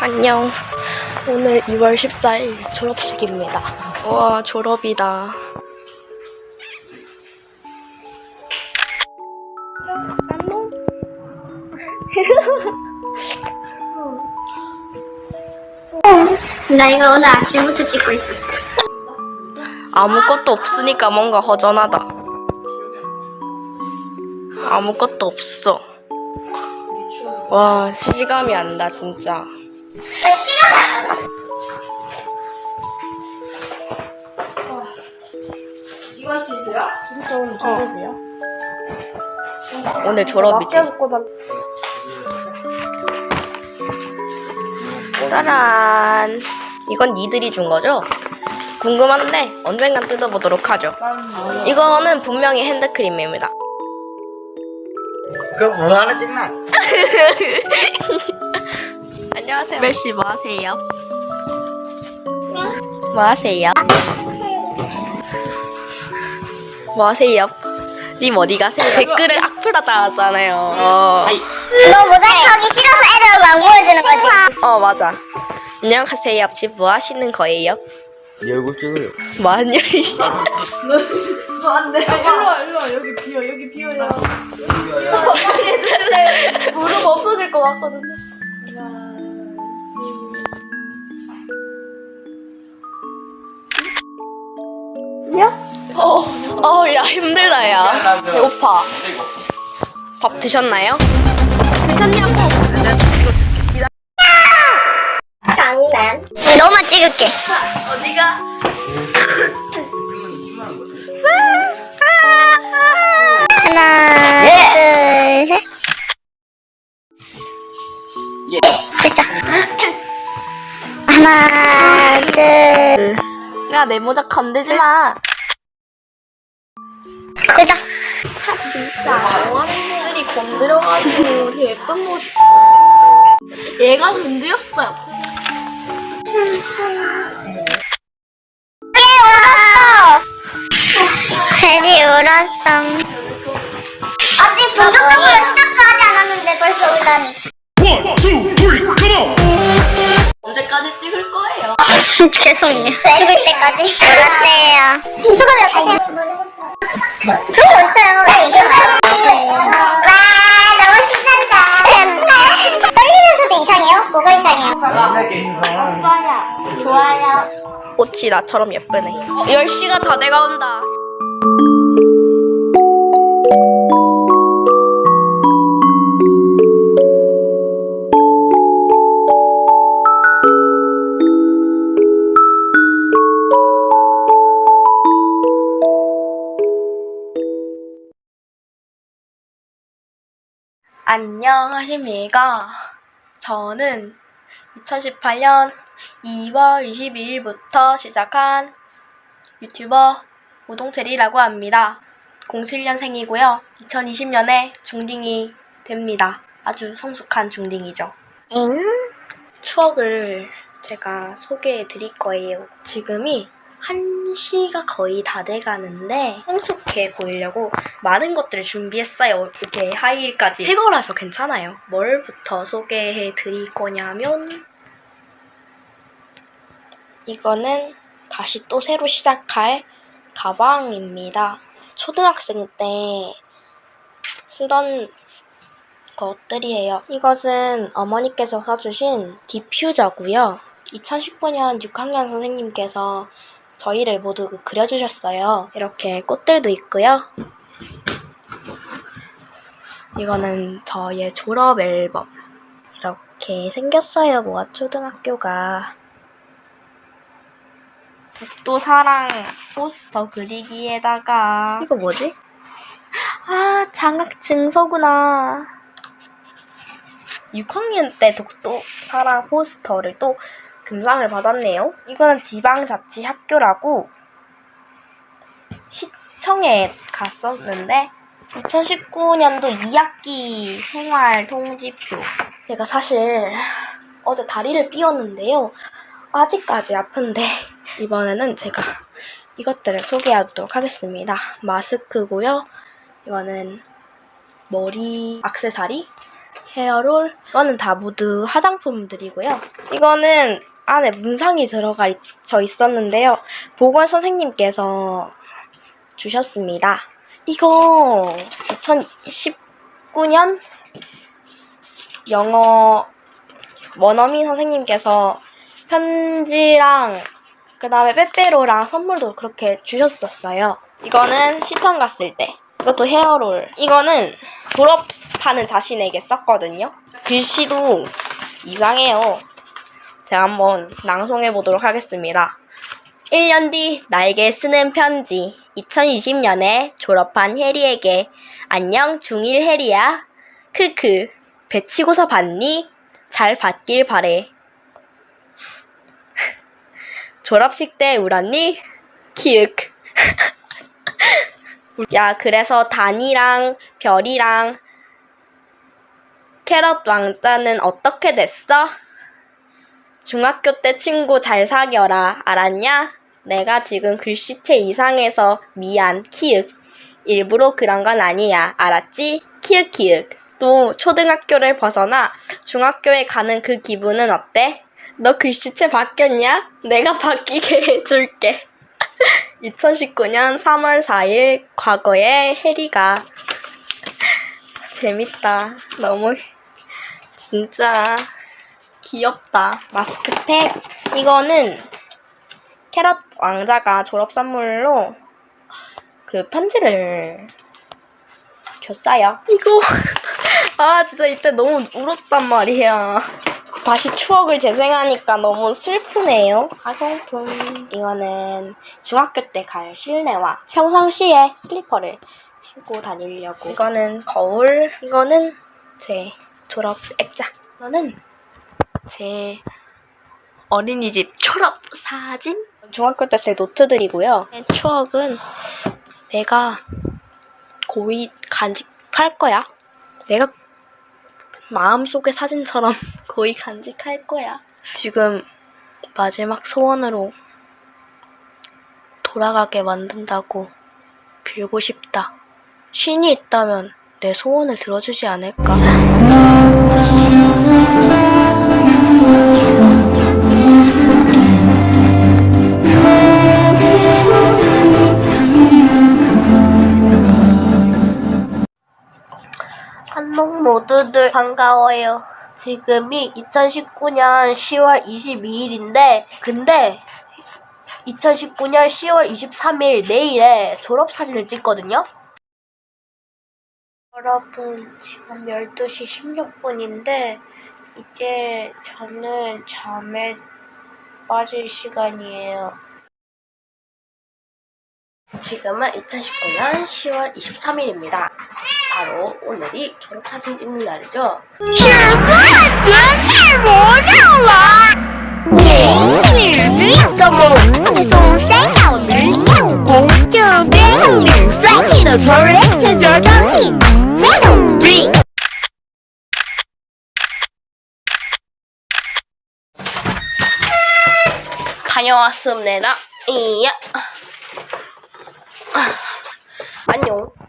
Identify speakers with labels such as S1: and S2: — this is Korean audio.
S1: 안녕. 오늘 2월 14일 졸업식입니다. 와, 졸업이다.
S2: 나 이거 오늘 아침부터 찍고 있어.
S1: 아무것도 없으니까 뭔가 허전하다. 아무것도 없어. 와, 시감이 안 나, 진짜.
S2: 이건 진짜야?
S1: 진짜 오늘 졸업이야? 오늘 졸업이지. 짜란. 이건 니들이 준 거죠? 궁금한데 언젠간 뜯어보도록 하죠. 이거는 분명히 핸드크림입니다.
S3: 그거 뭐 하나 찍나?
S1: 안녕하세요. 멜씨 뭐 하세요? 뭐 하세요? 뭐 하세요? 님 어디 가세요? 댓글에 악플 달았잖아요. 어.
S2: 너 모자이크 하기 싫어서 애들 안 보여주는 거지?
S1: 어 맞아. 안녕하세요. 지금 뭐 하시는 거예요?
S3: 네 얼굴 찍으려
S1: 뭐 하냐?
S4: 일로와 일로와 여기 비어 여기 비어야 무릎 없어질 것 같거든요
S1: 어, 야 힘들다 야. 배고파. 밥 드셨나요?
S2: 장난. 너만 찍을게.
S1: 어디가?
S2: 하나, 둘, 셋. 됐어. 하나, 둘.
S1: 야내 모자 건드지 마.
S2: 됐다.
S1: 진짜 어린이들이 건드려가지고 되게 예쁜 모자. 얘가 건드렸어요.
S2: 괜히 울었어. 아직 본격적으로 시작도 하지 않았는데 벌써 울다니.
S5: One, two, three, come on!
S1: 언제까지 찍을 거예요?
S2: 죄송해요. 죽을 때까지 몰랐대요. 어떠세요? 거 있어요. 와, 너무 신난다. 떨리면서도 이상해요? 뭐가 이상해요? 좋아요. 좋아요.
S1: 꽃이 나처럼 예쁘네. 10시가 다 돼가온다. 안녕하십니까. 저는 2018년 2월 22일부터 시작한 유튜버 우동체리라고 합니다. 07년생이고요. 2020년에 중딩이 됩니다. 아주 성숙한 중딩이죠.
S2: 응?
S1: 추억을 제가 소개해 드릴 거예요. 지금이 1시가 거의 다 돼가는데 성숙해 보이려고 많은 것들을 준비했어요. 이렇게 하이힐까지 새 거라서 괜찮아요. 뭘부터 소개해 드릴 거냐면 이거는 다시 또 새로 시작할 가방입니다. 초등학생 때 쓰던 것들이에요. 이것은 어머니께서 사주신 디퓨저고요. 2019년 6학년 선생님께서 저희를 모두 그려주셨어요. 이렇게 꽃들도 있고요. 이거는 저의 졸업 앨범. 이렇게 생겼어요. 모아 초등학교가. 독도 사랑 포스터 그리기에다가 이거 뭐지? 아 장학 증서구나. 6학년 때 독도 사랑 포스터를 또 금상을 받았네요. 이거는 지방자치학교라고 시청에 갔었는데 2019년도 2학기 생활 통지표. 제가 사실 어제 다리를 삐었는데요. 아직까지 아픈데 이번에는 제가 이것들을 소개하도록 하겠습니다. 마스크고요. 이거는 머리 액세서리, 헤어롤. 이거는 다 모두 화장품들이고요. 이거는 안에 문상이 들어가 있, 져 있었는데요. 보건 선생님께서 주셨습니다. 이거 2019년 영어 원어민 선생님께서 편지랑 그 다음에 빼빼로랑 선물도 그렇게 주셨었어요. 이거는 시청 갔을 때. 이것도 헤어롤. 이거는 졸업하는 자신에게 썼거든요. 글씨도 이상해요. 제가 한번 낭송해 보도록 하겠습니다. 1년 뒤 나에게 쓰는 편지. 2020년에 졸업한 혜리에게 안녕 중1 혜리야. 크크. 배치고사 봤니? 잘 받길 바래. 졸업식 때 울었니? 키읔. 야, 그래서 단이랑 별이랑 캐럿 왕자는 어떻게 됐어? 중학교 때 친구 잘 사겨라. 알았냐? 내가 지금 글씨체 이상해서 미안. 키읔. 일부러 그런 건 아니야. 알았지? 키읔 키읔. 또 초등학교를 벗어나 중학교에 가는 그 기분은 어때? 너 글씨체 바뀌었냐? 내가 바뀌게 해줄게. 2019년 3월 4일 과거의 해리가 재밌다. 너무 진짜 귀엽다. 마스크팩. 이거는 캐럿 왕자가 졸업 선물로 그 편지를 줬어요. 이거 아 진짜 이때 너무 울었단 말이야. 다시 추억을 재생하니까 너무 슬프네요. 화장품. 이거는 중학교 때 갈 실내화. 평상시에 슬리퍼를 신고 다니려고. 이거는 거울. 이거는 제 졸업 액자. 이거는 제 어린이집 졸업 사진. 중학교 때 제 노트들이고요. 추억은 내가 고이 간직할 거야. 내가 마음속의 사진처럼 고이 간직할 거야. 지금 마지막 소원으로 돌아가게 만든다고 빌고 싶다. 신이 있다면 내 소원을 들어주지 않을까?
S4: 한농 모두들 반가워요. 지금이 2019년 10월 22일인데, 근데 2019년 10월 23일 내일에 졸업사진을 찍거든요? 여러분, 지금 12시 16분인데, 이제 저는 잠에 빠질 시간이에요. 지금은 2019년 10월 23일입니다. 바로 오늘이 졸업사진 찍는 날이죠.
S1: 녀왔습니다. 이야. 안녕.